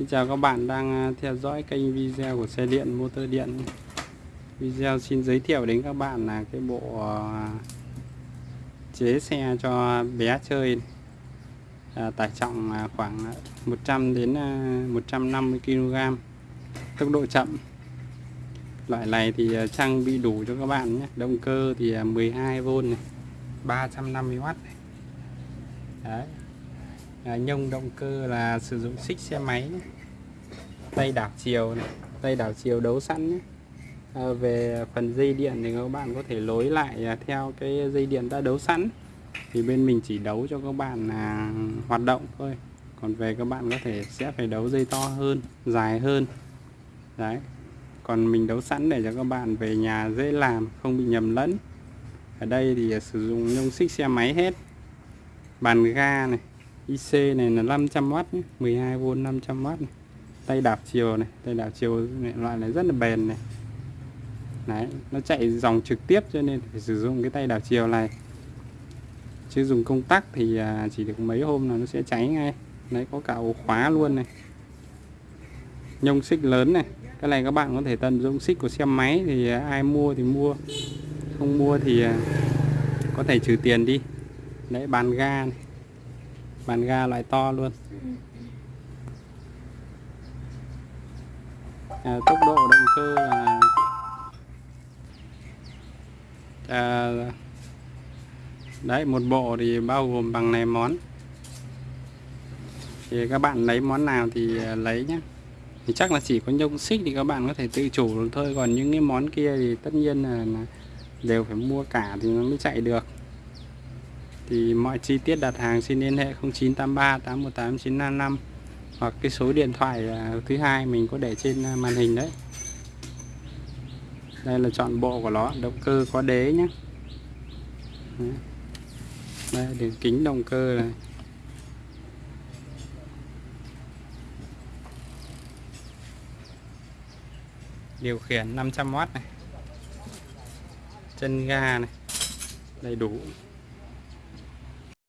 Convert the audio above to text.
Xin chào các bạn đang à, theo dõi kênh video của xe điện motor điện. Video xin giới thiệu đến các bạn là cái bộ à, chế xe cho bé chơi à, Tải trọng à, khoảng 100 đến 150 kg Tốc độ chậm. Loại này thì trang bị đủ cho các bạn nhé. Động cơ thì 12V này 350W này. Đấy à, nhông động cơ là sử dụng xích xe máy nhé. tay đảo chiều này tay đảo chiều đấu sẵn nhé. À, về phần dây điện thì các bạn có thể lối lại à, theo cái dây điện đã đấu sẵn. Thì bên mình chỉ đấu cho các bạn là hoạt động thôi. Còn về các bạn có thể sẽ phải đấu dây to hơn dài hơn. Đấy. Còn mình đấu sẵn để cho các bạn về nhà dễ làm không bị nhầm lẫn. Ở đây thì à, sử dụng nhông xích xe máy hết. Bàn ga này IC này là 500W nhé 12V 500W này. tay đạp chiều này tay đạp chiều này, loại này rất là bền này. Đấy, nó chạy dòng trực tiếp cho nên phải sử dụng cái tay đảo chiều này. Chứ dùng công tắc thì à, chỉ được mấy hôm là nó sẽ cháy ngay. Đấy có cả ổ khóa luôn này. Nhông xích lớn này. Cái này các bạn có thể tận dụng xích của xe máy thì à, ai mua thì mua. Không mua thì à, có thể trừ tiền đi. Đấy bàn ga này bàn ga loại to luôn. À, tốc độ động cơ là à, đấy một bộ thì bao gồm bằng này món. Thì các bạn lấy món nào thì à, lấy nhé thì chắc là chỉ có nhông xích thì các bạn có thể tự chủ được thôi. Còn những cái món kia thì tất nhiên là, là đều phải mua cả thì nó mới chạy được thì mọi chi tiết đặt hàng xin liên hệ 0983 818 955 hoặc cái số điện thoại à, thứ hai mình có để trên à, màn hình đấy. Đây là chọn bộ của nó, động cơ có đế nhé đây, đường kính động cơ này. Điều khiển 500W này. Chân ga này. Đầy đủ.